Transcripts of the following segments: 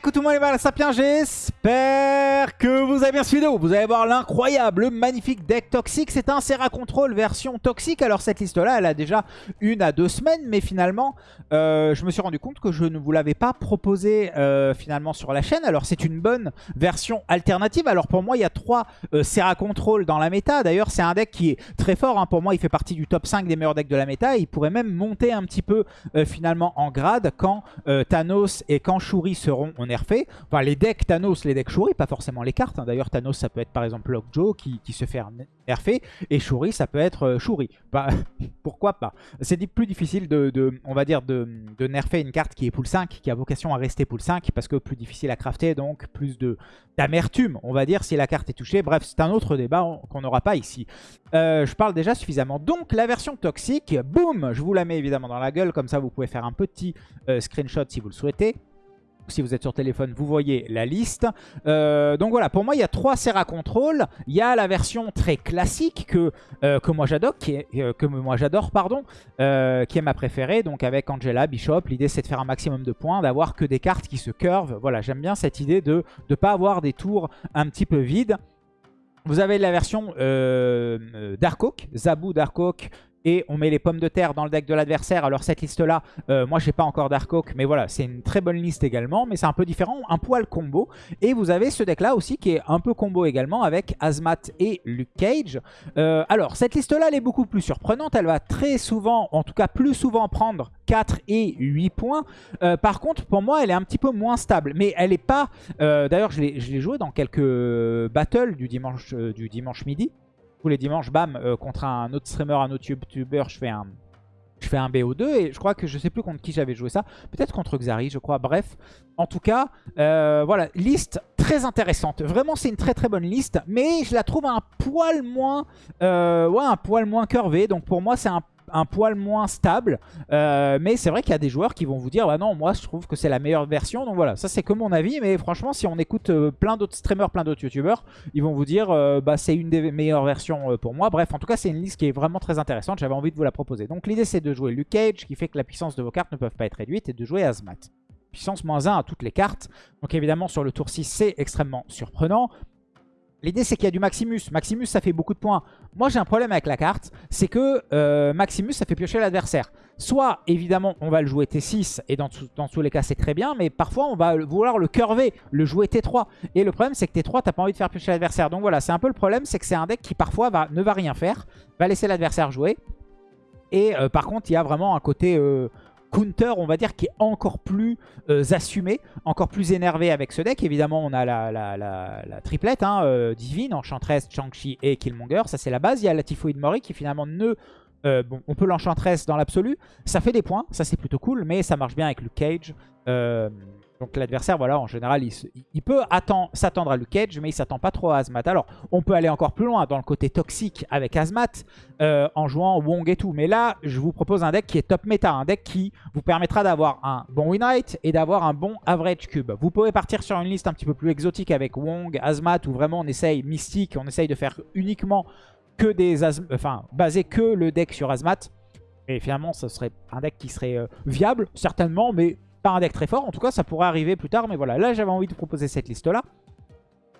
coucou tout le monde, les Sapiens, j'espère que vous avez bien suivi. Vous allez voir l'incroyable, le magnifique deck toxique. C'est un Serra Control version toxique. Alors cette liste-là, elle a déjà une à deux semaines, mais finalement, euh, je me suis rendu compte que je ne vous l'avais pas proposé euh, finalement sur la chaîne. Alors c'est une bonne version alternative. Alors pour moi, il y a trois euh, Serra Control dans la méta. D'ailleurs, c'est un deck qui est très fort. Hein. Pour moi, il fait partie du top 5 des meilleurs decks de la méta. Il pourrait même monter un petit peu finalement en grade quand Thanos et quand Shuri seront nerfés. Enfin, les decks Thanos, les decks Shuri, pas forcément les cartes. Hein. D'ailleurs, Thanos, ça peut être par exemple Lockjaw qui, qui se fait nerfer. Et Shuri, ça peut être euh, Shuri. Bah, pourquoi pas? C'est plus difficile de, on va dire, de, nerfer une carte qui est pool 5, qui a vocation à rester pool 5, parce que plus difficile à crafter, donc plus d'amertume, on va dire, si la carte est touchée. Bref, c'est un autre débat qu'on n'aura pas ici. Euh, je parle déjà suffisamment. Donc, la version toxique, boum, je vous la mets évidemment dans la gueule, comme ça vous pouvez faire un petit euh, screenshot si vous le souhaitez si vous êtes sur téléphone, vous voyez la liste. Euh, donc voilà, pour moi, il y a trois Serra Control. Il y a la version très classique que, euh, que moi j'adore, qui est, euh, qui est ma préférée. Donc avec Angela, Bishop, l'idée c'est de faire un maximum de points, d'avoir que des cartes qui se curvent. Voilà, j'aime bien cette idée de ne pas avoir des tours un petit peu vides. Vous avez la version Dark Zabu Dark et on met les pommes de terre dans le deck de l'adversaire. Alors cette liste-là, euh, moi j'ai pas encore Dark Oak, mais voilà, c'est une très bonne liste également, mais c'est un peu différent, un poil combo. Et vous avez ce deck-là aussi qui est un peu combo également avec Azmat et Luke Cage. Euh, alors cette liste-là, elle est beaucoup plus surprenante, elle va très souvent, en tout cas plus souvent prendre 4 et 8 points. Euh, par contre, pour moi, elle est un petit peu moins stable, mais elle est pas... D'ailleurs, je l'ai joué dans quelques battles du dimanche midi tous les dimanches, bam, euh, contre un autre streamer, un autre YouTuber, je fais un, je fais un BO2 et je crois que je sais plus contre qui j'avais joué ça. Peut-être contre Xari, je crois. Bref, en tout cas, euh, voilà, liste très intéressante. Vraiment, c'est une très très bonne liste, mais je la trouve un poil moins, euh, ouais, un poil moins curvé. Donc pour moi, c'est un un poil moins stable. Euh, mais c'est vrai qu'il y a des joueurs qui vont vous dire, bah non, moi je trouve que c'est la meilleure version. Donc voilà, ça c'est que mon avis. Mais franchement, si on écoute euh, plein d'autres streamers, plein d'autres youtubeurs, ils vont vous dire, euh, bah c'est une des meilleures versions pour moi. Bref, en tout cas, c'est une liste qui est vraiment très intéressante. J'avais envie de vous la proposer. Donc l'idée c'est de jouer Luke Cage, qui fait que la puissance de vos cartes ne peuvent pas être réduite, et de jouer Azmat puissance moins 1 à toutes les cartes. Donc évidemment sur le tour 6 c'est extrêmement surprenant. L'idée, c'est qu'il y a du Maximus. Maximus, ça fait beaucoup de points. Moi, j'ai un problème avec la carte. C'est que euh, Maximus, ça fait piocher l'adversaire. Soit, évidemment, on va le jouer T6. Et dans, tous les cas, c'est très bien. Mais parfois, on va vouloir le curver, le jouer T3. Et le problème, c'est que T3, t'as pas envie de faire piocher l'adversaire. Donc voilà, c'est un peu le problème. C'est que c'est un deck qui, parfois, ne va rien faire. Va laisser l'adversaire jouer. Et euh, par contre, il y a vraiment un côté... Euh, counter, on va dire, qui est encore plus euh, assumé, encore plus énervé avec ce deck. Évidemment, on a la, triplette, hein, euh, Divine, Enchantress, Chang-Chi et Killmonger. Ça, c'est la base. Il y a la Typhoid Mori qui finalement ne... Euh, bon, on peut l'Enchantress dans l'absolu. Ça fait des points, ça c'est plutôt cool, mais ça marche bien avec Luke Cage. Donc l'adversaire, voilà, en général, il, peut s'attendre à Luke Cage, mais il s'attend pas trop à Azmat. Alors, on peut aller encore plus loin dans le côté toxique avec Azmat, euh, en jouant Wong et tout. Mais là, je vous propose un deck qui est top méta, un deck qui vous permettra d'avoir un bon win rate et d'avoir un bon average cube. Vous pouvez partir sur une liste un petit peu plus exotique avec Wong, Azmat, où vraiment on essaye mystique, on essaye de faire uniquement que des enfin, baser que le deck sur Azmat. Et finalement, ce serait un deck qui serait euh, viable, certainement, mais pas un deck très fort. En tout cas, ça pourrait arriver plus tard. Mais voilà, là, j'avais envie de proposer cette liste-là.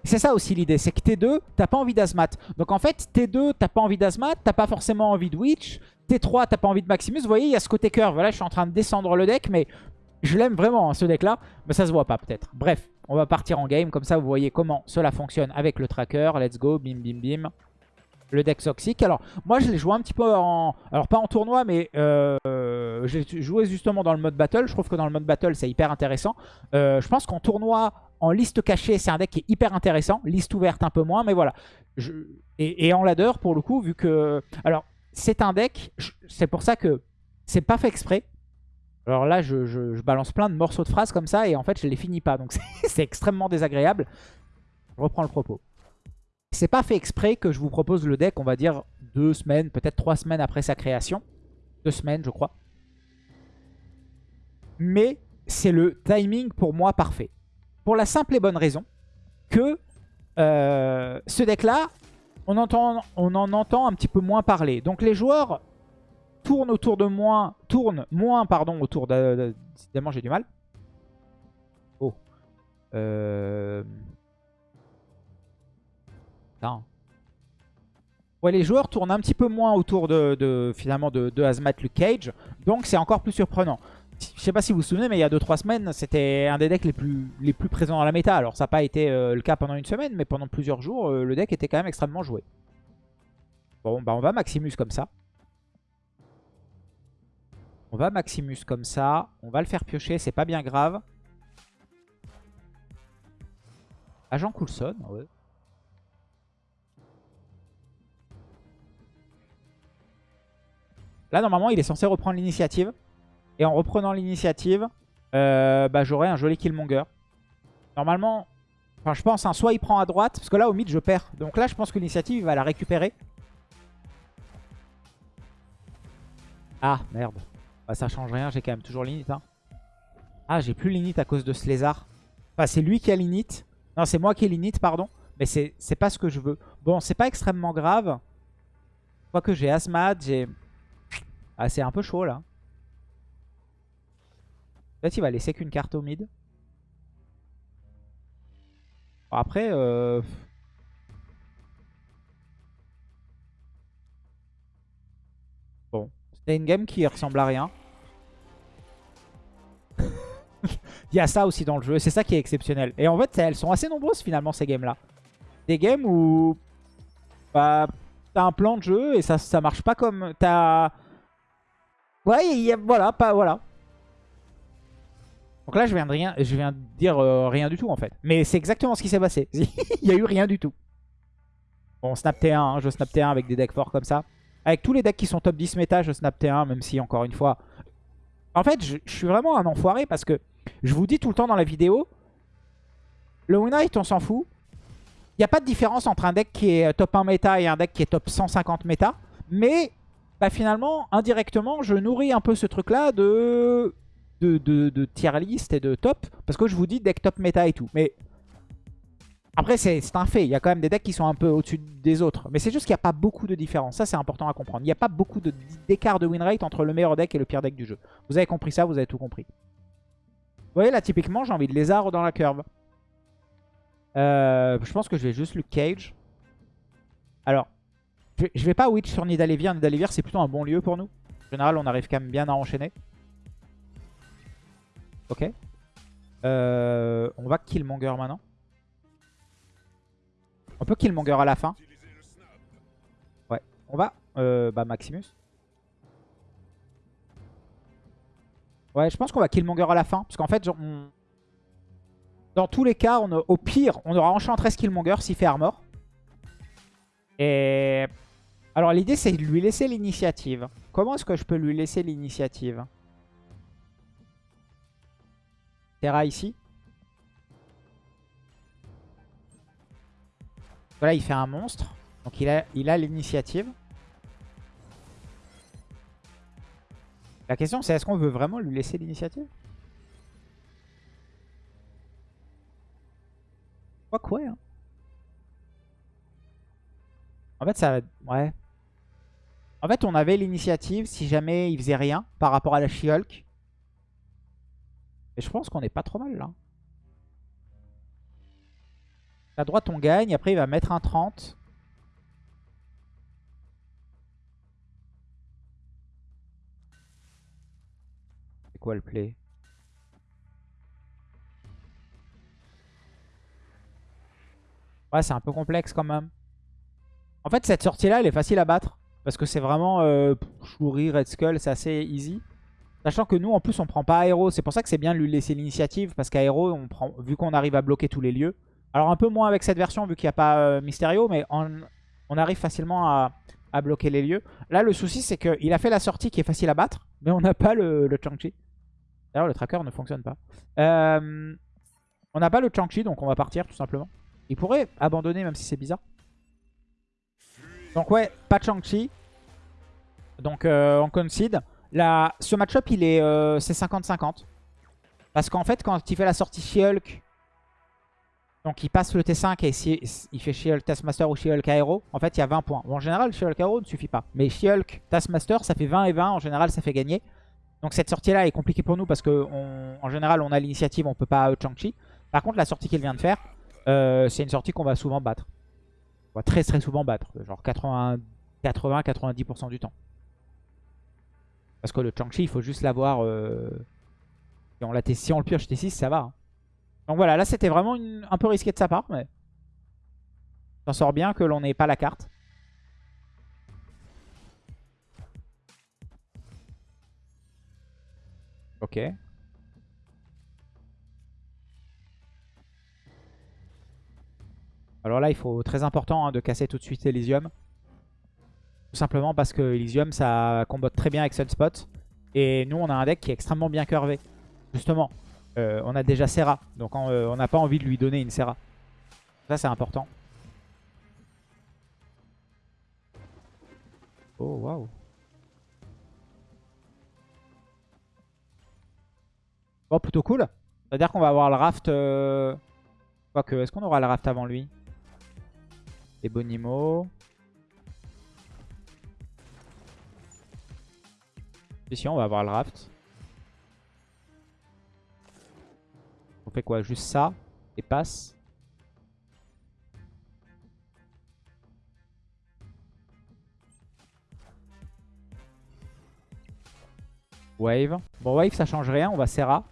C'est ça aussi l'idée, c'est que T2, t'as pas envie d'Azmat. Donc en fait, T2, t'as pas envie d'Azmat, t'as pas forcément envie de Witch. T3, t'as pas envie de Maximus. Vous voyez, il y a ce côté curve. Voilà, je suis en train de descendre le deck, mais je l'aime vraiment, hein, ce deck-là. Mais ça se voit pas, peut-être. Bref, on va partir en game. Comme ça, vous voyez comment cela fonctionne avec le tracker. Let's go, bim, bim, bim le deck Toxic. Alors, moi, je l'ai joué un petit peu en... Alors, pas en tournoi, mais euh, j'ai joué justement dans le mode battle. Je trouve que dans le mode battle, c'est hyper intéressant. Euh, je pense qu'en tournoi, en liste cachée, c'est un deck qui est hyper intéressant. Liste ouverte, un peu moins, mais voilà. Et, en ladder, pour le coup, vu que... Alors, c'est un deck, c'est pour ça que c'est pas fait exprès. Alors là, je, je, balance plein de morceaux de phrases comme ça, et en fait, je les finis pas. Donc, c'est extrêmement désagréable. Je reprends le propos. C'est pas fait exprès que je vous propose le deck, on va dire, deux semaines, peut-être trois semaines après sa création. Deux semaines, je crois. Mais c'est le timing pour moi parfait. Pour la simple et bonne raison que euh, ce deck-là, on, on en entend un petit peu moins parler. Donc les joueurs tournent autour de moins, tournent moins pardon, autour de... Évidemment, j'ai du mal. Oh. Euh... Non. Ouais, les joueurs tournent un petit peu moins autour de, finalement de, de Luke Cage. Donc c'est encore plus surprenant. Je sais pas si vous vous souvenez, mais il y a 2-3 semaines, c'était un des decks les plus, présents dans la méta. Alors ça n'a pas été euh, le cas pendant une semaine, mais pendant plusieurs jours, euh, le deck était quand même extrêmement joué. Bon, bah on va Maximus comme ça. On va Maximus comme ça. On va le faire piocher, c'est pas bien grave. Agent Coulson, ouais. Là, normalement, il est censé reprendre l'initiative. Et en reprenant l'initiative, euh, bah, j'aurai un joli Killmonger. Normalement, enfin, je pense, hein, soit il prend à droite, parce que là, au mid, je perds. Donc là, je pense que l'initiative, il va la récupérer. Ah, merde. Bah, ça change rien, j'ai quand même toujours l'init. Hein. Ah, j'ai plus l'init à cause de ce lézard. Enfin, c'est lui qui a l'init. Non, c'est moi qui ai l'init, pardon. Mais c'est pas ce que je veux. Bon, c'est pas extrêmement grave. Quoique j'ai Asmad, j'ai... Ah, c'est un peu chaud là. Peut-être il va laisser qu'une carte au mid. Après, euh... Bon, c'était une game qui ressemble à rien. il y a ça aussi dans le jeu, c'est ça qui est exceptionnel. Et en fait, elles sont assez nombreuses finalement ces games là. Des games où bah, t'as un plan de jeu et ça, ça marche pas comme... T'as Ouais, voilà, pas, voilà. Donc là, je viens de, rien, je viens de dire euh, rien du tout, en fait. Mais c'est exactement ce qui s'est passé. Il y a eu rien du tout. Bon, snap T1, hein, je snap T1 avec des decks forts comme ça. Avec tous les decks qui sont top 10 méta, je snap T1, même si, encore une fois... En fait, je, suis vraiment un enfoiré parce que je vous dis tout le temps dans la vidéo, le win on s'en fout. Il n'y a pas de différence entre un deck qui est top 1 méta et un deck qui est top 150 méta. Mais bah finalement, indirectement, je nourris un peu ce truc-là de... De, de, tier list et de top. Parce que je vous dis deck top méta et tout. Mais après, c'est un fait. Il y a quand même des decks qui sont un peu au-dessus des autres. Mais c'est juste qu'il n'y a pas beaucoup de différence. Ça, c'est important à comprendre. Il n'y a pas beaucoup d'écart de, win rate entre le meilleur deck et le pire deck du jeu. Vous avez compris ça, vous avez tout compris. Vous voyez, là, typiquement, j'ai envie de lézard dans la curve. Euh, je pense que je vais juste le cage. Alors, je vais pas witch sur Nidalevier. Nidalevier, c'est plutôt un bon lieu pour nous. En général, on arrive quand même bien à enchaîner. Ok. Euh, on va Killmonger maintenant. On peut Killmonger à la fin. Ouais. On va euh, bah Maximus. Ouais, je pense qu'on va Killmonger à la fin. Parce qu'en fait, dans tous les cas, au pire, on aura Enchantress Killmonger s'il fait Armor. Et alors l'idée c'est de lui laisser l'initiative. Comment est-ce que je peux lui laisser l'initiative? Terra ici. Voilà, il fait un monstre. Donc il a l'initiative. La question c'est est-ce qu'on veut vraiment lui laisser l'initiative? Quoi quoi hein En fait ça... Ouais. En fait, on avait l'initiative si jamais il faisait rien par rapport à la She-Hulk. Et je pense qu'on est pas trop mal là. À droite, on gagne. Après, il va mettre un 30. C'est quoi le play? Ouais, c'est un peu complexe quand même. En fait, cette sortie-là, elle est facile à battre. Parce que c'est vraiment euh, Shuri, Red Skull, c'est assez easy. Sachant que nous, en plus, on prend pas Aéro. C'est pour ça que c'est bien de lui laisser l'initiative. Parce qu'Aéro, vu qu'on arrive à bloquer tous les lieux. Alors un peu moins avec cette version, vu qu'il n'y a pas euh, Mysterio. Mais on, arrive facilement à, bloquer les lieux. Là, le souci, c'est qu'il a fait la sortie qui est facile à battre. Mais on n'a pas le, le Chang-Chi. D'ailleurs, le tracker ne fonctionne pas. Euh, on n'a pas le Chang-Chi, donc on va partir tout simplement. Il pourrait abandonner, même si c'est bizarre. Donc ouais, pas Chang-Chi. Donc euh, on concede. Ce match-up, il est euh, c'est 50-50. Parce qu'en fait, quand il fait la sortie She-Hulk, donc il passe le T5 et il fait She-Hulk Taskmaster ou She-Hulk Aero, en fait il y a 20 points. Bon, en général, She-Hulk Aero ne suffit pas. Mais She-Hulk Taskmaster, ça fait 20 et 20. En général, ça fait gagner. Donc cette sortie-là est compliquée pour nous parce qu'en général, on a l'initiative, on peut pas Chang-Chi. Par contre, la sortie qu'il vient de faire, euh, c'est une sortie qu'on va souvent battre. On va très très souvent battre. Genre 80-90% du temps. Parce que le Changchi, il faut juste l'avoir... Euh, si, on si on le pioche T6, ça va. Hein. Donc voilà, là c'était vraiment un peu risqué de sa part, mais... S'en sort bien que l'on n'ait pas la carte. Ok. Alors là, il faut très important hein, de casser tout de suite Elysium. Tout simplement parce que Elysium, ça combote très bien avec Sunspot. Et nous, on a un deck qui est extrêmement bien curvé. Justement, euh, on a déjà Serra. Donc euh, on n'a pas envie de lui donner une Serra. Ça, c'est important. Oh, waouh. Bon, plutôt cool. C'est-à-dire qu'on va avoir le raft... Euh... Quoique, est-ce qu'on aura le raft avant lui? Les Bonimo. Ici, on va avoir le raft. On fait quoi? Juste ça et passe. Wave. Bon, Wave, ça change rien. On va Serra.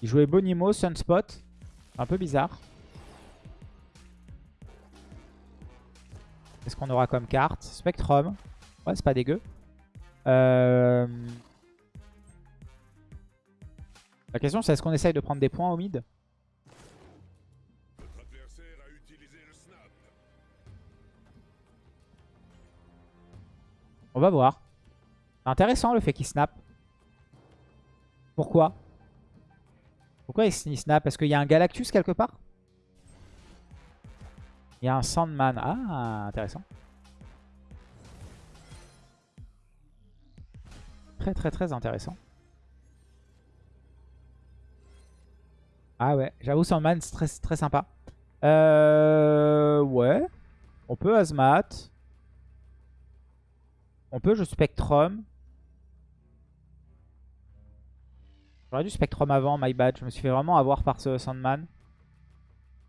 Il jouait Bonimo, Sunspot. Un peu bizarre. Qu'est-ce qu'on aura comme carte? Spectrum. Ouais, c'est pas dégueu. Euh, la question c'est est-ce qu'on essaye de prendre des points au mid? On va voir. C'est intéressant le fait qu'il snap. Pourquoi? Pourquoi il snap? Est-ce qu'il y a un Galactus quelque part? Il y a un Sandman. Ah, intéressant. Très très intéressant. Ah ouais, j'avoue Sandman c'est très, très sympa. Euh, ouais. On peut Azmat. On peut je Spectrum. J'aurais dû Spectrum avant, my bad. Je me suis fait vraiment avoir par ce Sandman.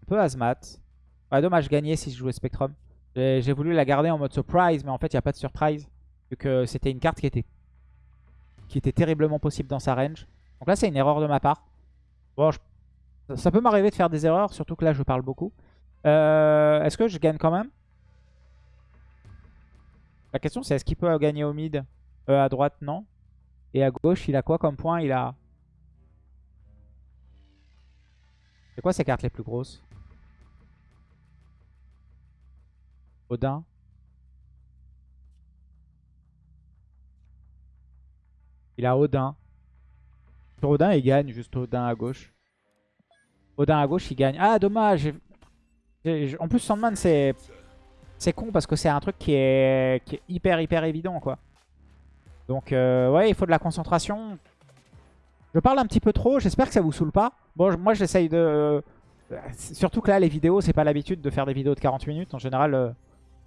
On peut Azmat. Ouais, dommage, gagner si je jouais Spectrum. J'ai voulu la garder en mode surprise, mais en fait, il n'y a pas de surprise. Vu que c'était une carte qui était qui était terriblement possible dans sa range. Donc là, c'est une erreur de ma part. Bon, ça peut m'arriver de faire des erreurs, surtout que là, je parle beaucoup. Euh, est-ce que je gagne quand même? La question, c'est est-ce qu'il peut gagner au mid? Euh, À droite, non. Et à gauche, il a quoi comme point? Il a... C'est quoi ses cartes les plus grosses? Odin Il a Odin. Sur Odin, il gagne juste Odin à gauche. Odin à gauche, il gagne. Ah, dommage. En plus, Sandman, c'est c'est con parce que c'est un truc qui est... hyper, hyper évident, quoi. Donc, euh, ouais, il faut de la concentration. Je parle un petit peu trop. J'espère que ça vous saoule pas. Bon, moi, j'essaye de... Euh, surtout que là, les vidéos, c'est pas l'habitude de faire des vidéos de 40 minutes. En général,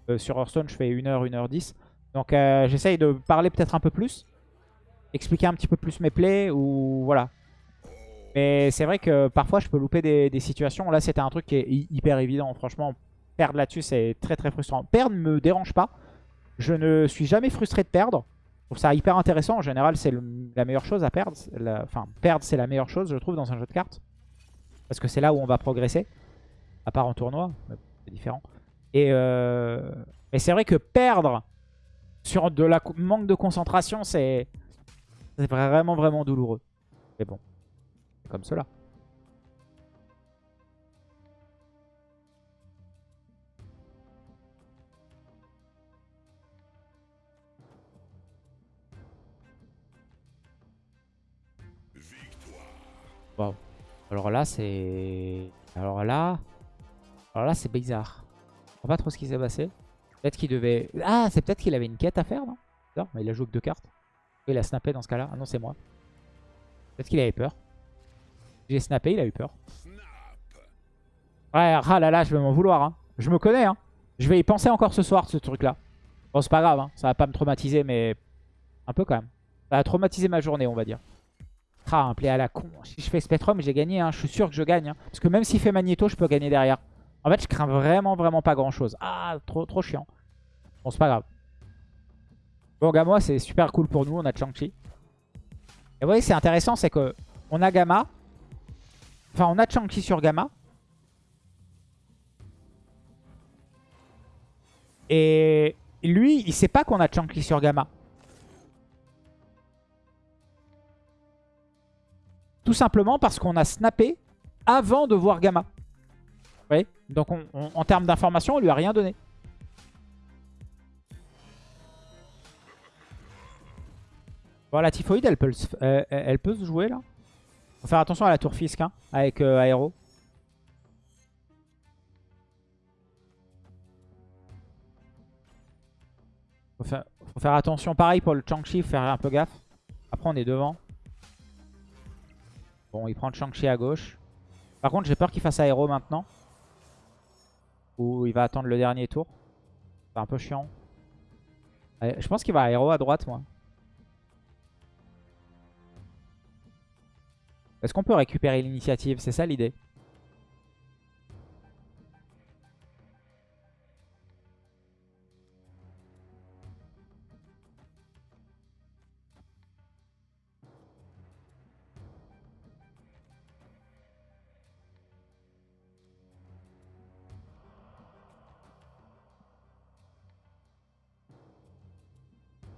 euh, sur Hearthstone, je fais 1h, 1h10. Donc, j'essaye de parler peut-être un peu plus expliquer un petit peu plus mes plays ou voilà. Mais c'est vrai que parfois je peux louper des, situations. Là c'était un truc qui est hyper évident. Franchement, perdre là-dessus c'est très très frustrant. Perdre ne me dérange pas. Je ne suis jamais frustré de perdre. Je trouve ça hyper intéressant. En général c'est la meilleure chose à perdre. Enfin perdre c'est la meilleure chose je trouve dans un jeu de cartes. Parce que c'est là où on va progresser. À part en tournoi, c'est différent. Et euh... Mais c'est vrai que perdre sur de la manque de concentration c'est... C'est vraiment, vraiment douloureux. Mais bon, comme cela. Wow. Alors là, c'est... Alors là... Alors là, c'est bizarre. Je comprends pas trop ce qui s'est passé. Peut-être qu'il devait... Ah, c'est peut-être qu'il avait une quête à faire, non? Non, mais il a joué deux cartes. Il a snappé dans ce cas-là. Ah non, c'est moi. Peut-être qu'il avait peur. J'ai snappé, il a eu peur. Ouais, ah là là, je vais m'en vouloir. Hein. Je me connais. Hein. Je vais y penser encore ce soir, ce truc-là. Bon, c'est pas grave. Hein. Ça va pas me traumatiser, mais un peu quand même. Ça a traumatisé ma journée, on va dire. Ah, un play à la con. Si je fais Spectrum, j'ai gagné. Hein. Je suis sûr que je gagne. hein. Parce que même s'il fait Magneto, je peux gagner derrière. En fait, je crains vraiment, vraiment pas grand-chose. Ah, trop, trop chiant. Bon, c'est pas grave. Bon, Gamma, c'est super cool pour nous. On a Chang-Chi. Et vous voyez, c'est intéressant, c'est que on a Gamma. Enfin, on a Chang-Chi sur Gamma. Et lui, il sait pas qu'on a Chang-Chi sur Gamma. Tout simplement parce qu'on a snappé avant de voir Gamma. Vous voyez Donc on- on- en termes d'information, on lui a rien donné. Bon, la typhoïde, elle peut, se- euh, jouer là. Faut faire attention à la tour fisc hein, avec euh, Aéro. Faut faire, attention. Pareil pour le Chang-Chi, faut faire un peu gaffe. Après, on est devant. Bon, il prend le Shang-Chi à gauche. Par contre, j'ai peur qu'il fasse aéro maintenant. Ou il va attendre le dernier tour. C'est un peu chiant. Ouais, Je pense qu'il va aéro à droite, moi. Est-ce qu'on peut récupérer l'initiative? C'est ça l'idée?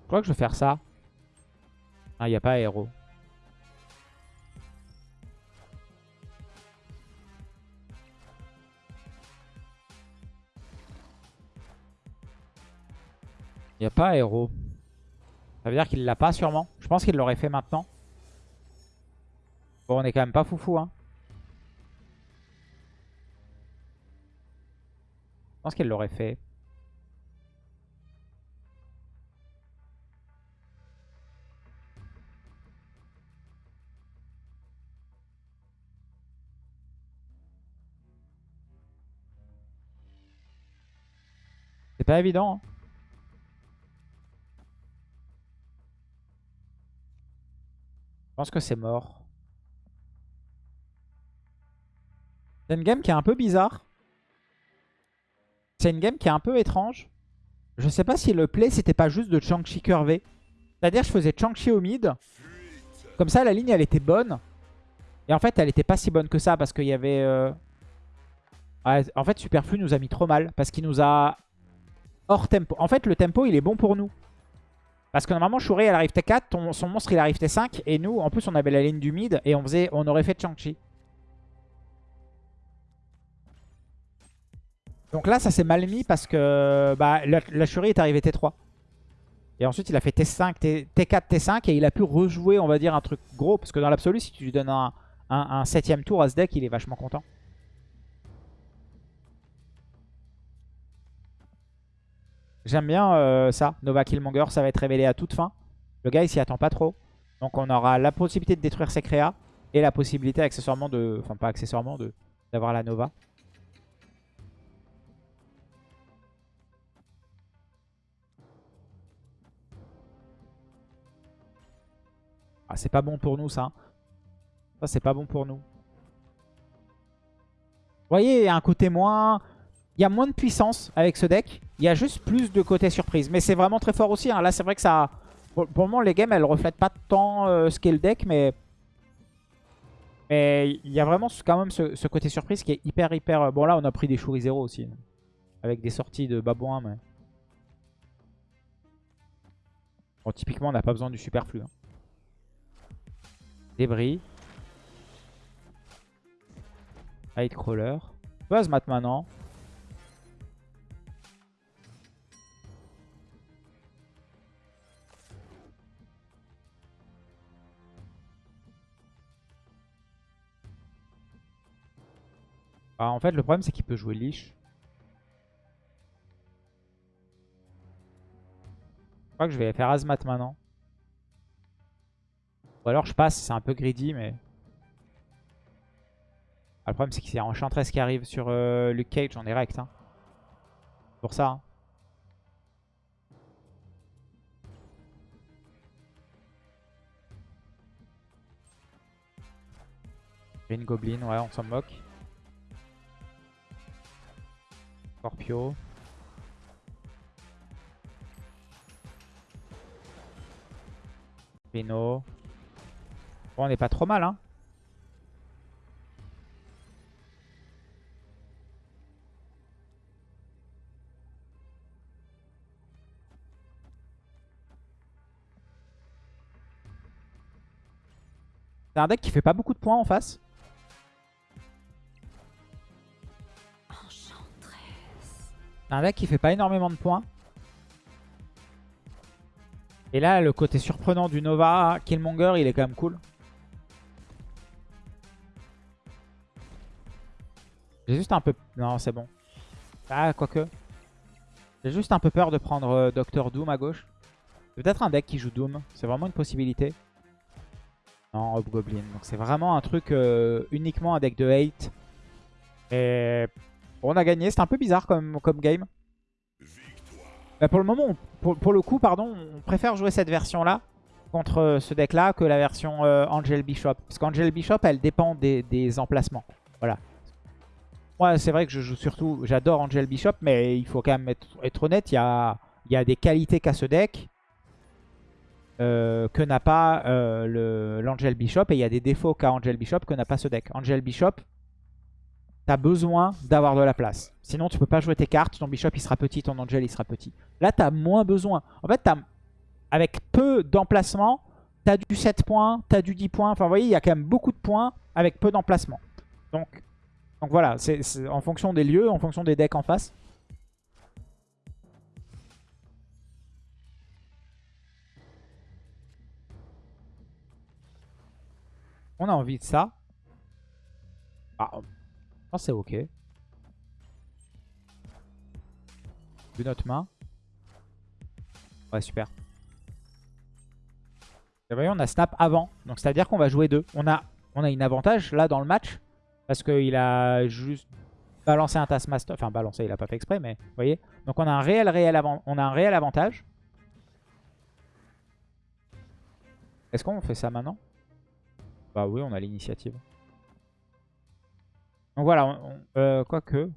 Je crois que je vais faire ça. Ah, il n'y a pas aéro. Il a pas aéro. Ça veut dire qu'il l'a pas sûrement. Je pense qu'il l'aurait fait maintenant. Bon, on est quand même pas foufou. Hein. Je pense qu'il l'aurait fait. C'est pas évident. hein. Pense que c'est mort. C'est une game qui est un peu bizarre. C'est une game qui est un peu étrange. Je sais pas si le play c'était pas juste de Chang-Chi curvé. C'est-à-dire je faisais Chang-Chi au mid. Comme ça la ligne elle était bonne. Et en fait elle était pas si bonne que ça parce qu'il y avait... euh, ouais, en fait Superflu nous a mis trop mal. Parce qu'il nous a hors tempo. En fait le tempo il est bon pour nous. Parce que normalement Shuri elle arrive T4, ton- son monstre il arrive T5. Et nous en plus on avait la ligne du mid et on, faisait, on aurait fait Chang-Chi. Donc là, ça s'est mal mis parce que bah, la, Shuri est arrivée T3. Et ensuite, il a fait T5, T, 4 T5 et il a pu rejouer, on va dire, un truc gros. Parce que dans l'absolu, si tu lui donnes un, un, un septième tour à ce deck, il est vachement content. J'aime bien euh, ça. Nova Killmonger, ça va être révélé à toute fin. Le gars, il s'y attend pas trop. Donc on aura la possibilité de détruire ses créas et la possibilité accessoirement de... Enfin, pas accessoirement, de d'avoir la Nova. Ah, c'est pas bon pour nous, ça. Ça, c'est pas bon pour nous. Vous voyez, un côté moins... Il y a moins de puissance avec ce deck. Il y a juste plus de côté surprise. Mais c'est vraiment très fort aussi. hein. Là, c'est vrai que ça... Pour, le moment, les games, elles reflètent pas tant euh, ce qu'est le deck. Mais... Mais il y a vraiment quand même ce, côté surprise qui est hyper, hyper... euh, Bon, là, on a pris des Shuri 0 aussi. Avec des sorties de babouin, mais... Bon, typiquement, on n'a pas besoin du superflu. hein. Débris. Hidecrawler. Buzzmat maintenant. Ah, en fait, le problème, c'est qu'il peut jouer Lich. Je crois que je vais faire Azmat maintenant. Ou alors je passe, c'est un peu greedy, mais... Ah, le problème, c'est qu'il y a Enchantress qui arrive sur euh, Luke Cage en direct. Hein. Pour ça. hein. Green Goblin, ouais, on s'en moque. Scorpio. Rhino. Bon, on n'est pas trop mal, hein. C'est un deck qui fait pas beaucoup de points en face. Un deck qui fait pas énormément de points. Et là, le côté surprenant du Nova Killmonger, il est quand même cool. J'ai juste un peu... Non, c'est bon. Ah, quoique. J'ai juste un peu peur de prendre euh, Docteur Doom à gauche. Peut-être un deck qui joue Doom. C'est vraiment une possibilité. Non, Hobgoblin. Donc c'est vraiment un truc euh, uniquement un deck de hate. Et on a gagné. C'était un peu bizarre comme, game. Bah, pour le moment, pour, le coup, pardon, on préfère jouer cette version-là contre euh, ce deck-là que la version euh, Angel Bishop. Parce qu'Angel Bishop, elle dépend des, emplacements. Voilà. Moi, c'est vrai que je joue surtout... J'adore Angel Bishop, mais il faut quand même être, honnête. Il y a, des qualités qu'a ce deck. Euh, que n'a pas l'Angel Bishop. Et il y a des défauts qu'a Angel Bishop que n'a pas ce deck. Angel Bishop, t'as besoin d'avoir de la place. Sinon, tu peux pas jouer tes cartes. Ton Bishop, il sera petit. Ton Angel, il sera petit. Là, t'as moins besoin. En fait, avec peu d'emplacement, t'as du 7 points, t'as du 10 points. Enfin, vous voyez, il y a quand même beaucoup de points avec peu d'emplacement. Donc, donc voilà, c'est en fonction des lieux, en fonction des decks en face. On a envie de ça. Ah, pense c'est ok. De notre main. Ouais, super. Vous voyez, on a snap avant. Donc, c'est-à-dire qu'on va jouer deux. On a, on a une avantage là dans le match. Parce qu'il a juste balancé un Taskmaster. Enfin, balancé, il a pas fait exprès, mais vous voyez. Donc, on a un réel, réel, avant... on a un réel avantage. Est-ce qu'on fait ça maintenant? Bah oui, on a l'initiative. Donc voilà, euh, quoique.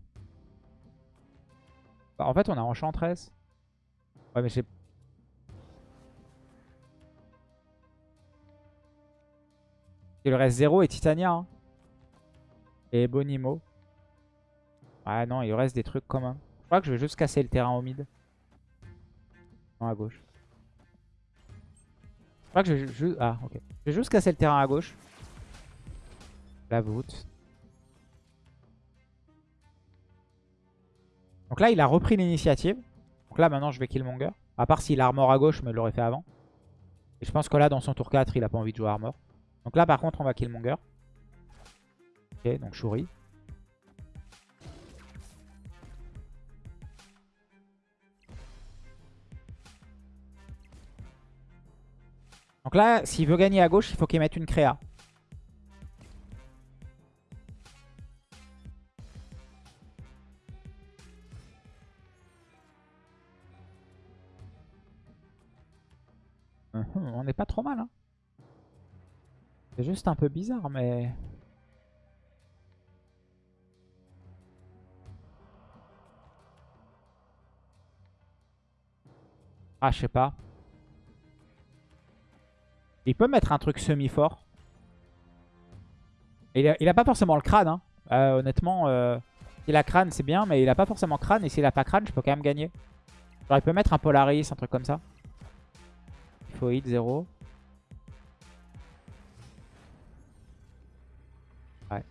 Bah, en fait, on a Enchantress. Ouais, mais j'ai... Il reste 0 et Titania. Hein. Et Bonimo. Ah non, il reste des trucs communs. Je crois que je vais juste casser le terrain au mid. Non, à gauche. Je crois que je vais juste... Ah, ok. Je vais juste casser le terrain à gauche. La voûte. Donc là, il a repris l'initiative. Donc là, maintenant, je vais Killmonger. À part s'il a armor à gauche, mais il l'aurait fait avant. Et je pense que là, dans son tour 4, il a pas envie de jouer armor. Donc là, par contre, on va Killmonger. Ok, donc Shuri. Donc là, s'il veut gagner à gauche, il faut qu'il mette une créa. on n'est pas trop mal. Hein. C'est juste un peu bizarre, mais... Ah, je sais pas. Il peut mettre un truc semi-fort. Il, a, pas forcément le crâne. Hein. Euh, honnêtement, euh, s'il a crâne, c'est bien. Mais il a pas forcément crâne. Et s'il a pas crâne, je peux quand même gagner. il peut mettre un Polaris, un truc comme ça. Faut hit 0. Ouais.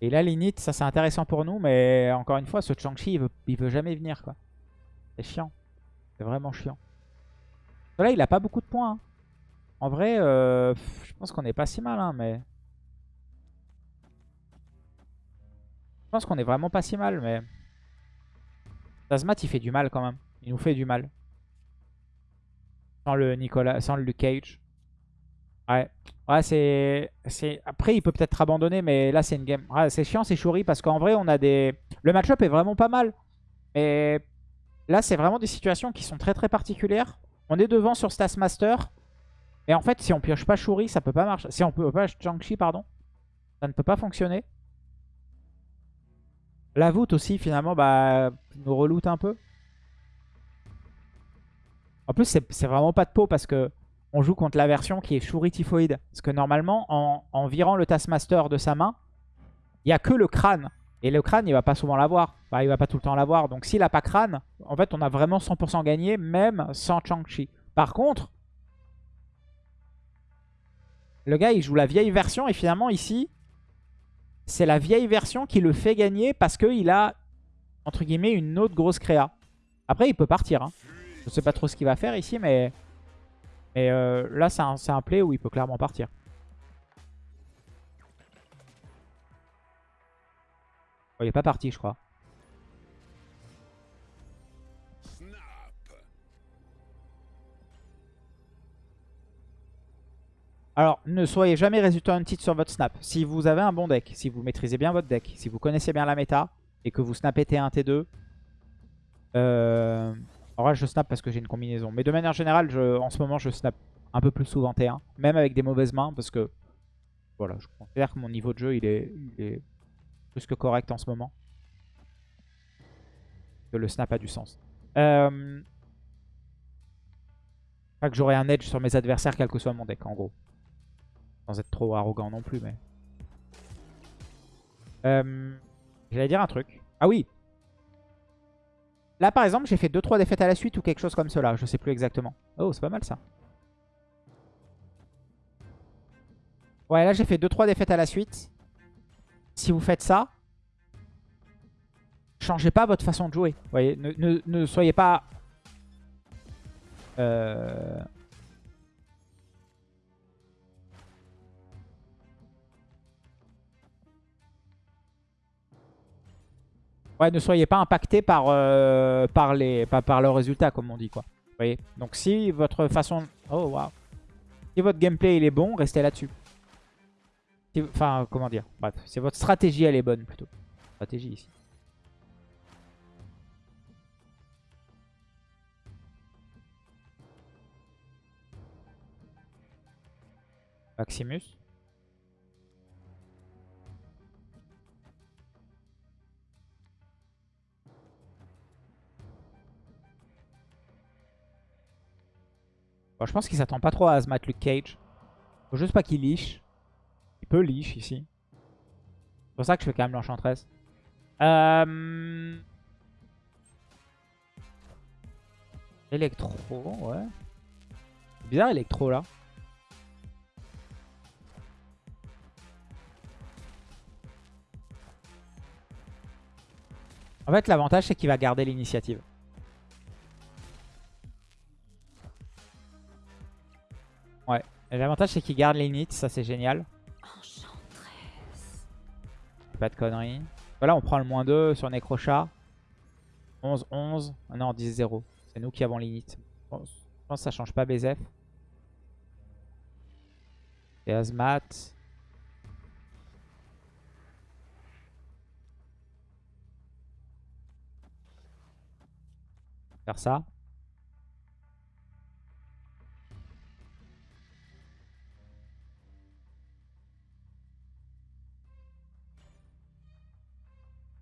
Et là, l'init, ça c'est intéressant pour nous. Mais encore une fois, ce Chang-Chi, il veut, il veut jamais venir. quoi. C'est chiant. C'est vraiment chiant. Là, il a pas beaucoup de points. Hein. En vrai, euh, je pense qu'on est pas si mal. Hein, mais... Je pense qu'on est vraiment pas si mal. Mais... Tazmat, il fait du mal quand même. Il nous fait du mal. Sans le Nicolas, sans le Luke Cage. Ouais. Ouais, c'est... Après, il peut peut-être abandonner, mais là, c'est une game. C'est chiant, c'est Shuri, parce qu'en vrai, on a des... Le match-up est vraiment pas mal. Et là, c'est vraiment des situations qui sont très très particulières. On est devant sur Stas Master. Et en fait, si on pioche pas Shuri, ça peut pas marcher. Si on peut pas Chang-Chi, pardon, ça ne peut pas fonctionner. La voûte aussi, finalement, bah, nous reloot un peu. En plus, c'est vraiment pas de peau parce que on joue contre la version qui est Shuri Typhoid. Parce que normalement, en, virant le Taskmaster de sa main, il n'y a que le crâne. Et le crâne, il va pas souvent l'avoir. Enfin, il va pas tout le temps l'avoir. Donc s'il n'a pas crâne, en fait, on a vraiment 100% gagné, même sans Chang-Chi. Par contre, le gars, il joue la vieille version. Et finalement, ici, c'est la vieille version qui le fait gagner parce qu'il a, entre guillemets, une autre grosse créa. Après, il peut partir. Hein. Je sais pas trop ce qu'il va faire ici, mais, mais euh, là, c'est un, un play où il peut clairement partir. il est pas parti, je crois. Alors, ne soyez jamais résultat titre sur votre snap. Si vous avez un bon deck, si vous maîtrisez bien votre deck, si vous connaissez bien la méta et que vous snappez T1, T2, euh, en vrai, je snap parce que j'ai une combinaison. Mais de manière générale, en ce moment, je snap un peu plus souvent T1, même avec des mauvaises mains parce que voilà, je considère que mon niveau de jeu, il est, plus que correct en ce moment. Que le snap a du sens. Euh, pas que j'aurai un edge sur mes adversaires, quel que soit mon deck, en gros. Sans être trop arrogant non plus, mais... Euh, J'allais dire un truc. Ah oui Là, par exemple, j'ai fait 2-3 défaites à la suite ou quelque chose comme cela. Je sais plus exactement. Oh, c'est pas mal, ça. Ouais, là, j'ai fait 2-3 défaites à la suite. Si vous faites ça, changez pas votre façon de jouer. Vous voyez, ne, soyez pas... Euh... Ouais, ne soyez pas impacté par, euh, par, les, par le résultat, comme on dit, quoi. Vous voyez? Donc si votre façon... Oh, waouh. Si votre gameplay, il est bon, restez là-dessus. Enfin, comment dire? Bref, si votre stratégie, elle est bonne, plutôt. Stratégie, ici. Maximus. Je pense qu'il s'attend pas trop à Azmat Luke Cage. Faut juste pas qu'il liche. Il peut liche ici. C'est pour ça que je fais quand même l'enchantress. Euh... Electro, ouais. Bizarre Electro là. En fait, l'avantage, c'est qu'il va garder l'initiative. Ouais. L'avantage, c'est qu'il garde les inits. Ça, c'est génial. Pas de conneries. Voilà, on prend le moins 2 sur Necrochat. 11, 11. Ah non, 10, 0. C'est nous qui avons l'init. je pense que ça change pas BZF. Et Azmat. Faire ça.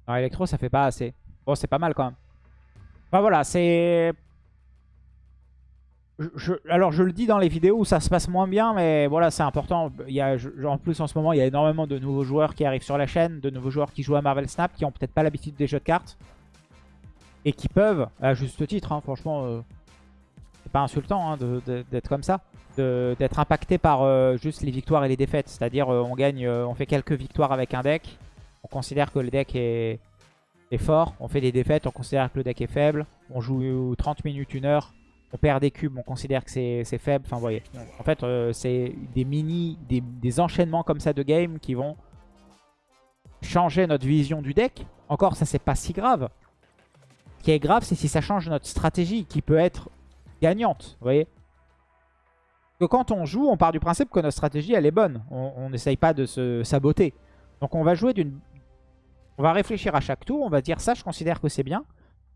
Non, électro, ça fait pas assez. Bon, c'est pas mal quand même. Enfin voilà, c'est... alors je le dis dans les vidéos où ça se passe moins bien, mais voilà, c'est important. Il y a, en plus, en ce moment, il y a énormément de nouveaux joueurs qui arrivent sur la chaîne, de nouveaux joueurs qui jouent à Marvel Snap, qui ont peut-être pas l'habitude des jeux de cartes. Et qui peuvent, à juste titre, hein, franchement, euh, c'est pas insultant hein, d'être comme ça, d'être impacté par euh, juste les victoires et les défaites. C'est-à-dire, euh, on gagne, on fait quelques victoires avec un deck, on considère que le deck est, fort. On fait des défaites, on considère que le deck est faible. On joue 30 minutes, 1 heure. On perd des cubes, on considère que c'est faible. Enfin, voyez. En fait, euh, c'est des mini, des, enchaînements comme ça de game qui vont changer notre vision du deck. Encore, ça, c'est pas si grave. Ce qui est grave, c'est si ça change notre stratégie qui peut être gagnante. Vous voyez que quand on joue, on part du principe que notre stratégie, elle est bonne. On n'essaye pas de se saboter. Donc on va jouer d'une on va réfléchir à chaque tour, on va dire ça je considère que c'est bien.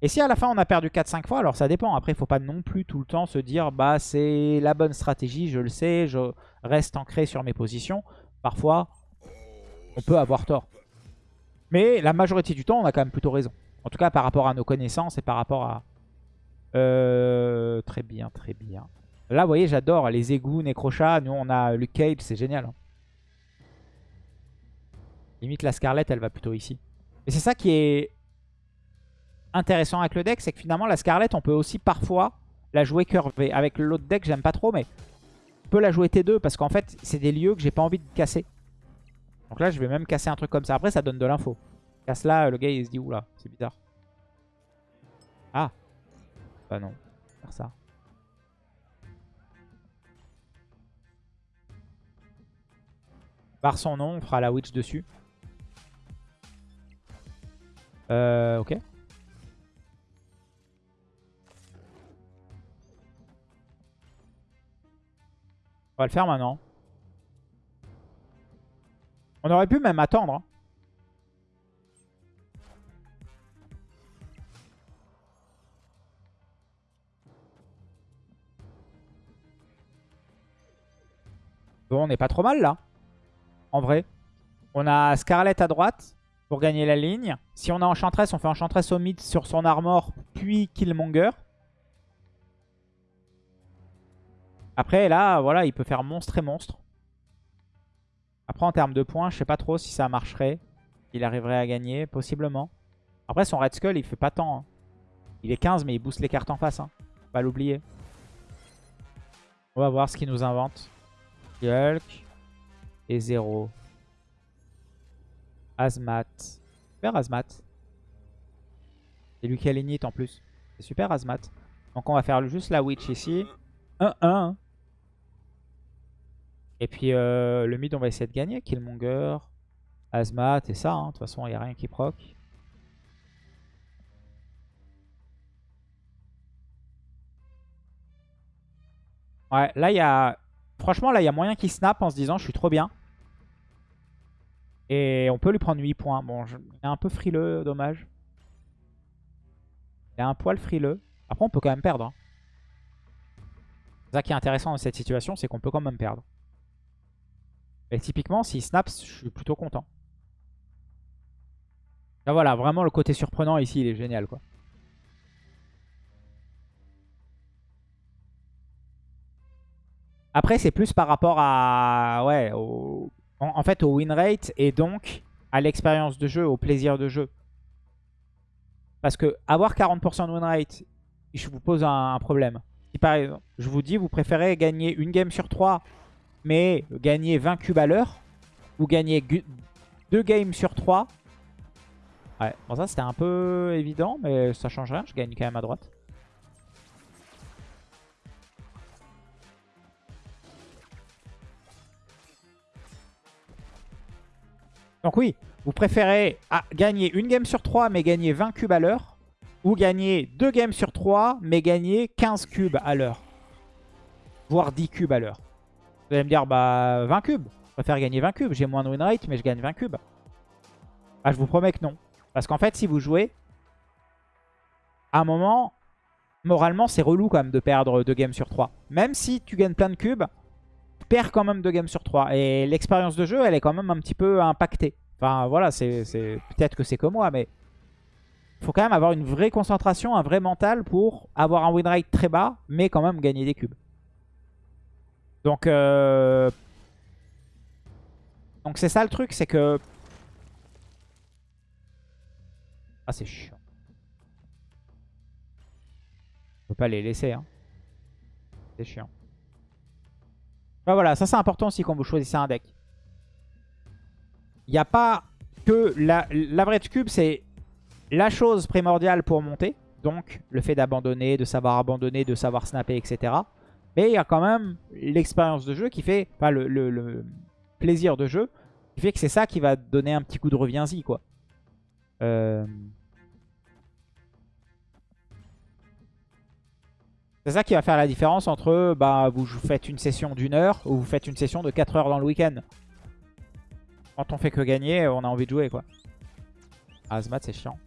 Et si à la fin on a perdu 4-5 fois, alors ça dépend. Après, il faut pas non plus tout le temps se dire bah c'est la bonne stratégie, je le sais, je reste ancré sur mes positions. Parfois, on peut avoir tort. Mais la majorité du temps, on a quand même plutôt raison. En tout cas, par rapport à nos connaissances et par rapport à... Euh, très bien, très bien. Là, vous voyez, j'adore les égouts, Necrocha. Nous, on a Luke Cage, c'est génial. hein. Limite, la Scarlett, elle va plutôt ici. Et c'est ça qui est intéressant avec le deck, c'est que finalement, la Scarlett, on peut aussi parfois la jouer curvée. Avec l'autre deck, j'aime pas trop, mais on peut la jouer T2 parce qu'en fait, c'est des lieux que j'ai pas envie de casser. Donc là, je vais même casser un truc comme ça. Après, ça donne de l'info. Casse là, le gars, il se dit, oula, c'est bizarre. Ah. Bah non, faire ça. Par son nom, on fera la witch dessus. Euh, ok. On va le faire maintenant. On aurait pu même attendre. hein. Bon, on n'est pas trop mal là. En vrai. On a Scarlet à droite pour gagner la ligne. Si on a Enchantress, on fait Enchantress au mid sur son armor, puis Killmonger. Après, là, voilà, il peut faire monstre et monstre. Après, en termes de points, je sais pas trop si ça marcherait. Il arriverait à gagner, possiblement. Après, son Red Skull, il fait pas tant. hein. Il est 15, mais il booste les cartes en face. Hein. Faut Pas l'oublier. On va voir ce qu'il nous invente. Hulk. Et 0. Azmat. Super Azmat. C'est lui qui a l'init en plus. C'est super Azmat. Donc on va faire juste la Witch ici. 1-1. Et puis euh, le mid, on va essayer de gagner. Killmonger, Azmat et ça. hein. De toute façon, il n'y a rien qui proc. Ouais, là, il y a... Franchement, là, il y a moyen qu'il snap en se disant « Je suis trop bien ». Et on peut lui prendre 8 points. Bon, je... il est un peu frileux, dommage. Il est un poil frileux. Après, on peut quand même perdre. hein. C'est ça qui est intéressant dans cette situation, c'est qu'on peut quand même perdre. Et typiquement, s'il snap, je suis plutôt content. Là, voilà, vraiment le côté surprenant ici, il est génial, quoi. Après, c'est plus par rapport à... Ouais, au... en, fait, au win rate et donc à l'expérience de jeu, au plaisir de jeu. Parce que avoir 40% de win rate, je vous pose un, problème. Par je vous dis, vous préférez gagner une game sur 3, mais gagner 20 cubes à l'heure, ou gagner 2 games sur 3. Ouais, bon ça c'était un peu évident, mais ça change rien, je gagne quand même à droite. Donc oui, vous préférez gagner une game sur 3 mais gagner 20 cubes à l'heure ou gagner 2 games sur 3 mais gagner 15 cubes à l'heure. Voire 10 cubes à l'heure. Vous allez me dire, bah 20 cubes. Je préfère gagner 20 cubes. J'ai moins de win rate mais je gagne 20 cubes. Ah, je vous promets que non. Parce qu'en fait, si vous jouez, à un moment, moralement, c'est relou quand même de perdre 2 games sur 3. Même si tu gagnes plein de cubes, perds quand même 2 games sur 3. Et l'expérience de jeu, elle est quand même un petit peu impactée. Enfin, voilà, c'est peut-être que c'est que moi, mais il faut quand même avoir une vraie concentration, un vrai mental pour avoir un win rate très bas, mais quand même gagner des cubes. Donc, euh... donc c'est ça le truc, c'est que... Ah, c'est chiant. On peut pas les laisser, hein. C'est chiant. Bah voilà, ça c'est important aussi quand vous choisissez un deck. Il n'y a pas que la, l'average cube, c'est la chose primordiale pour monter. Donc le fait d'abandonner, de savoir abandonner, de savoir snapper, etc. Mais il y a quand même l'expérience de jeu qui fait, enfin le plaisir de jeu, qui fait que c'est ça qui va donner un petit coup de reviens-y quoi. Euh, C'est ça qui va faire la différence entre bah, vous faites une session d'une heure ou vous faites une session de 4 heures dans le week-end. Quand on fait que gagner, on a envie de jouer quoi. Ah, Azmat c'est chiant.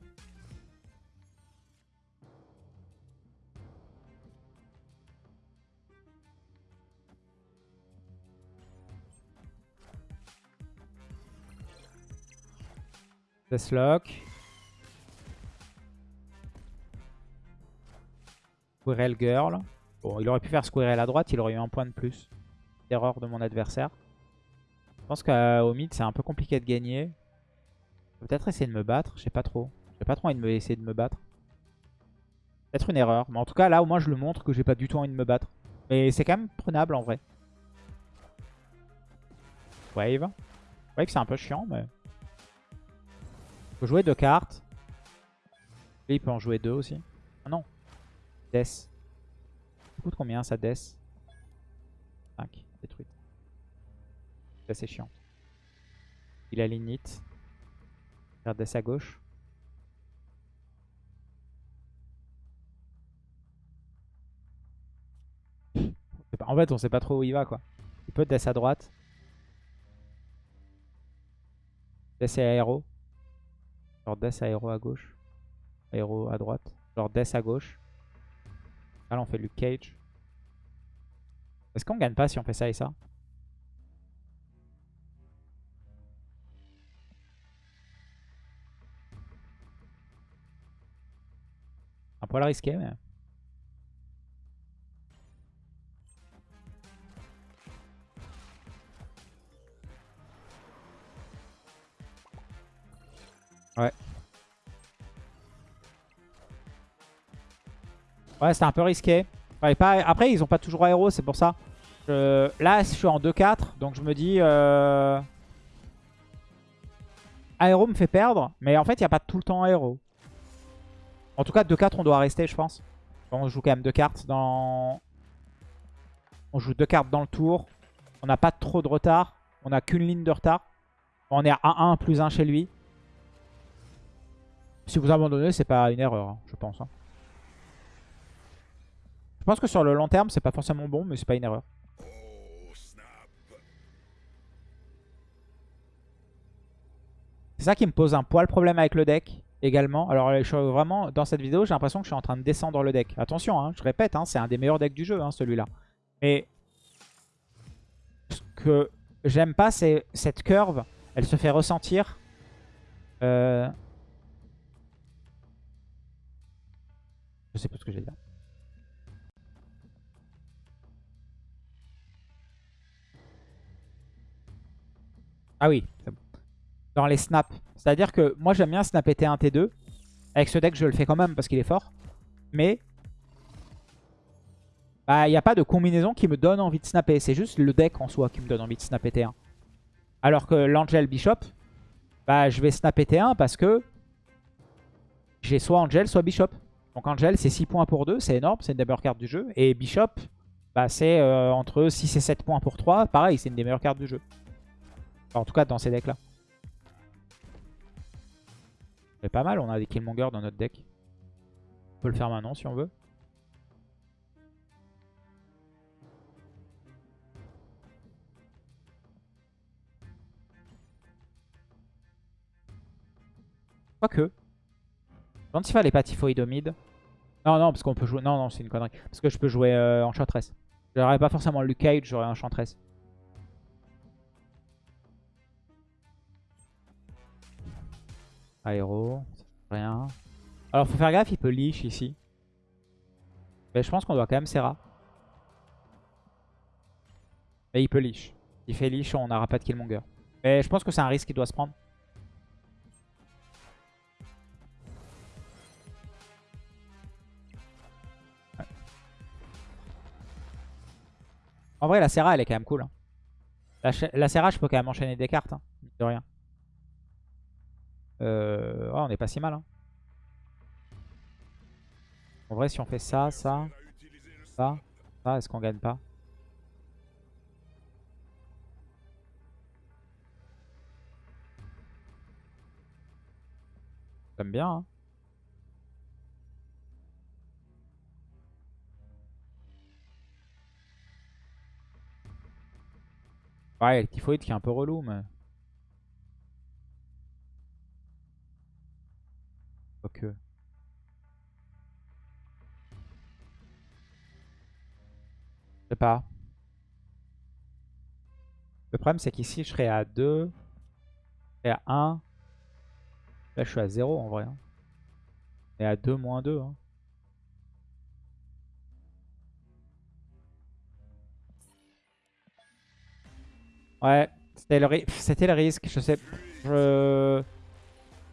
Deathlock. Squirrel Girl. Bon, il aurait pu faire Squirrel à droite, il aurait eu un point de plus. Erreur de mon adversaire. Je pense qu'au mid, c'est un peu compliqué de gagner. Peut-être essayer de me battre, je sais pas trop. J'ai pas trop envie de me essayer de me battre. Peut-être une erreur. Mais en tout cas, là, au moins, je le montre que j'ai pas du tout envie de me battre. Mais c'est quand même prenable, en vrai. Wave. Wave, c'est un peu chiant, mais... Faut jouer deux cartes. Et il peut en jouer deux aussi. Ah non. Death. Ça coûte combien, ça, Death? 5. Détruite. C'est assez chiant. Il a l'init. Regarde Death à gauche. En fait, on sait pas trop où il va, quoi. Il peut Death à droite. Death et aéro. Genre Death aéro à gauche. Aéro à droite. Genre Death à gauche. Là, on fait Luke Cage. Est-ce qu'on gagne pas si on fait ça et ça? Un poil risqué, mais... Ouais. Ouais, c'était un peu risqué. Après, ils ont pas toujours aéro, c'est pour ça. Là, je suis en 2-4, donc je me dis... Euh... Aéro me fait perdre, mais en fait, il n'y a pas tout le temps aéro. En tout cas, 2-4, on doit rester, je pense. On joue quand même deux cartes dans... On joue deux cartes dans le tour. On n'a pas trop de retard. On n'a qu'une ligne de retard. On est à 1-1 plus 1 chez lui. Si vous abandonnez, c'est pas une erreur, hein, je pense. Hein. Je pense que sur le long terme, c'est pas forcément bon, mais c'est pas une erreur. C'est ça qui me pose un poil problème avec le deck également. Alors je vraiment, dans cette vidéo, j'ai l'impression que je suis en train de descendre le deck. Attention, hein, je répète, c'est un des meilleurs decks du jeu, celui-là. Mais ce que j'aime pas, c'est cette curve. Elle se fait ressentir. Euh, Je sais pas ce que j'ai dit. Ah oui, Dans les snaps. C'est-à-dire que moi j'aime bien snapper T1, T2. Avec ce deck je le fais quand même parce qu'il est fort. Mais bah, il n'y a pas de combinaison qui me donne envie de snapper. C'est juste le deck en soi qui me donne envie de snapper T1. Alors que l'Angel Bishop, bah, je vais snapper T1 parce que j'ai soit Angel, soit Bishop. Donc Angel, c'est 6 points pour 2, c'est énorme, c'est une des meilleures cartes du jeu. Et Bishop, bah, c'est euh, entre 6 et 7 points pour 3. Pareil, c'est une des meilleures cartes du jeu. En tout cas, dans ces decks-là. C'est pas mal, on a des Killmonger dans notre deck. On peut le faire maintenant si on veut. Quoique. Dentifal est pas typhoïde mid. Non, non, parce qu'on peut jouer... Non, non, c'est une connerie. Parce que je peux jouer euh, Enchantress. J'aurais pas forcément Luke Cage, j'aurais Enchantress. Aéro, rien. Alors faut faire gaffe, il peut leash ici. Mais je pense qu'on doit quand même Serra. Mais il peut leash. Il fait leash, on n'aura pas de Killmonger. Mais je pense que c'est un risque qu'il doit se prendre. En vrai, la Serra, elle est quand même cool. Hein. La, Serra, je peux quand même enchaîner des cartes. Hein, de rien. Euh... on est pas si mal. Hein. En vrai, si on fait ça, ça, ça, ça, est-ce qu'on gagne pas? J'aime bien. Hein. Ouais, typhoïde qui est un peu relou, mais... Ok. Je sais pas. Le problème, c'est qu'ici, je serais à 2. Je serais à 1. Là, je suis à 0 en vrai. hein. Et à 2, moins 2. hein. Ouais, c'était le, ri- le risque. Je sais. Je...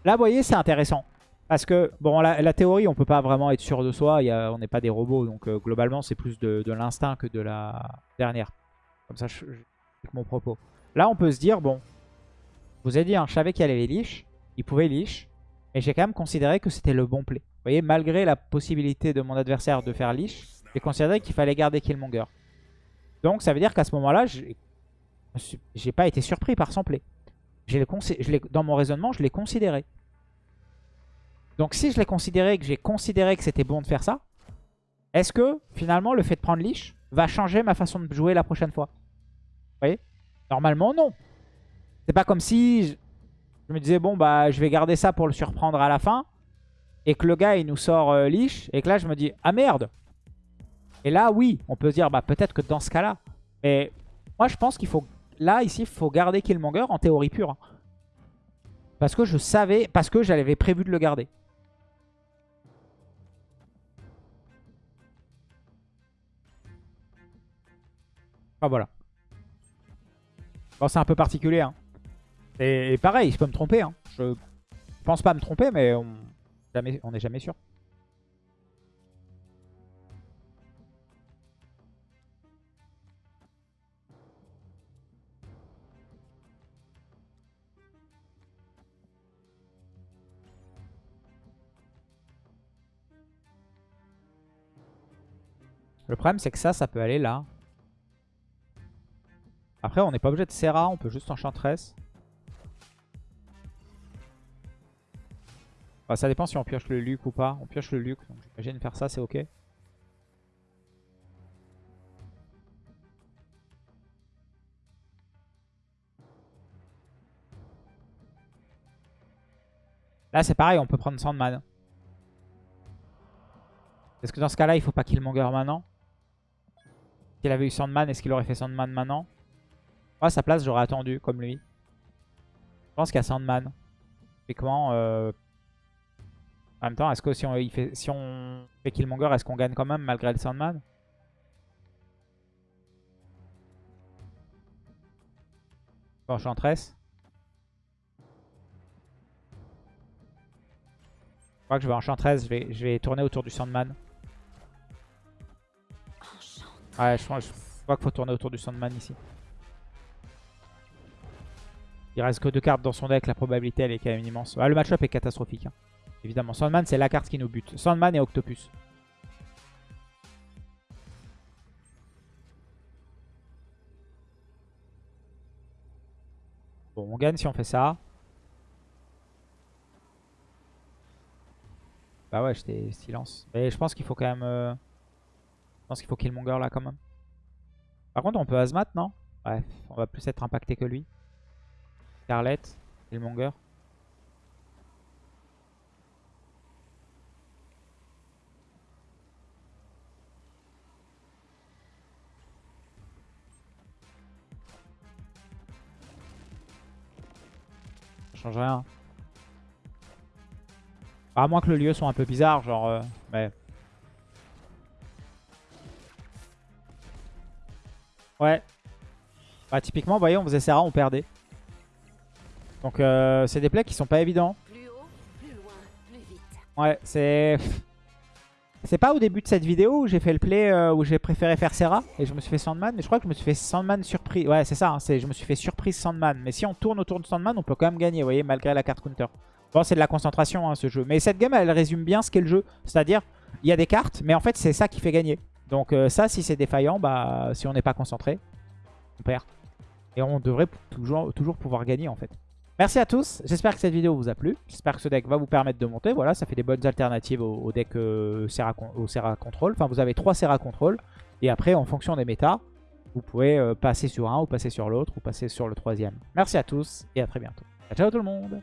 Là, vous voyez, c'est intéressant. Parce que, bon, la, théorie, on peut pas vraiment être sûr de soi. On n'est pas des robots. Donc, euh, globalement, c'est plus de, l'instinct que de la dernière. Comme ça, je, mon propos. Là, on peut se dire, bon, je vous ai dit, hein, je savais qu'il y avait leash. Il pouvait leash. Et j'ai quand même considéré que c'était le bon play. Vous voyez, malgré la possibilité de mon adversaire de faire leash, j'ai considéré qu'il fallait garder Killmonger. Donc, ça veut dire qu'à ce moment-là, j'ai pas été surpris par son play. Je dans mon raisonnement, je l'ai considéré. Donc si je l'ai considéré que j'ai considéré que c'était bon de faire ça, est-ce que finalement le fait de prendre leash va changer ma façon de jouer la prochaine fois? Vous voyez? Normalement non. C'est pas comme si je, me disais bon bah je vais garder ça pour le surprendre à la fin et que le gars il nous sort euh, et que là je me dis ah merde. Et là oui, on peut se dire bah peut-être que dans ce cas-là. Mais moi je pense qu'il faut là ici il faut garder Killmonger en théorie pure. hein. Parce que je savais, parce que j'avais prévu de le garder. Ah voilà. Bon, c'est un peu particulier. Hein. Et, pareil, je peux me tromper. Hein. Je pense pas me tromper, mais on jamais, on n'est jamais sûr. Le problème, c'est que ça, ça peut aller là. Après, on n'est pas obligé de Serra, on peut juste Enchantress. Bah, ça dépend si on pioche le Luc ou pas. On pioche le Luc, donc j'imagine faire ça, c'est ok. Là, c'est pareil, on peut prendre Sandman. Est-ce que dans ce cas-là, il faut pas Killmonger maintenant? S'il avait eu Sandman, est-ce qu'il aurait fait Sandman maintenant? Moi, à sa place, j'aurais attendu, comme lui. Je pense qu'il y a Sandman. Typiquement, euh... en même temps, est-ce que si on, fait, si on fait Killmonger, est-ce qu'on gagne quand même malgré le Sandman? Enchantress. Je crois que je vais Enchantress, je vais, je vais tourner autour du Sandman. Ouais, je, je crois qu'il faut tourner autour du Sandman ici. Il reste que deux cartes dans son deck, la probabilité elle est quand même immense. Ah, le match-up est catastrophique. hein. Évidemment, Sandman c'est la carte qui nous bute. Sandman et Octopus. Bon, on gagne si on fait ça. Bah ouais, j'étais silence. Mais je pense qu'il faut quand même... euh, Je pense qu'il faut Killmonger là quand même. Par contre, on peut Azmat, non? Bref, on va plus être impacté que lui. Scarlett, Killmonger. Ça change rien. À moins que le lieu soit un peu bizarre, genre... euh, mais... Ouais. Bah typiquement, vous voyez, on faisait Serra, on perdait. Donc euh, c'est des plays qui sont pas évidents. Plus haut, plus loin, plus vite. Ouais, c'est... C'est pas au début de cette vidéo où j'ai fait le play euh, où j'ai préféré faire Serra et je me suis fait Sandman. Mais je crois que je me suis fait Sandman surprise. Ouais, c'est ça, hein, je me suis fait surprise Sandman. Mais si on tourne autour de Sandman, on peut quand même gagner, vous voyez, malgré la carte counter. Bon, c'est de la concentration, hein, ce jeu. Mais cette game, elle résume bien ce qu'est le jeu. C'est-à-dire, il y a des cartes, mais en fait, c'est ça qui fait gagner. Donc euh, ça, si c'est défaillant, bah si on n'est pas concentré, on perd. Et on devrait toujours, toujours pouvoir gagner, en fait. Merci à tous, j'espère que cette vidéo vous a plu. J'espère que ce deck va vous permettre de monter. Voilà, ça fait des bonnes alternatives au, deck euh, Serra, au Serra Control. Enfin, vous avez trois Serra Control. Et après, en fonction des méta, vous pouvez euh, passer sur un ou passer sur l'autre ou passer sur le troisième. Merci à tous et à très bientôt. Ciao, ciao tout le monde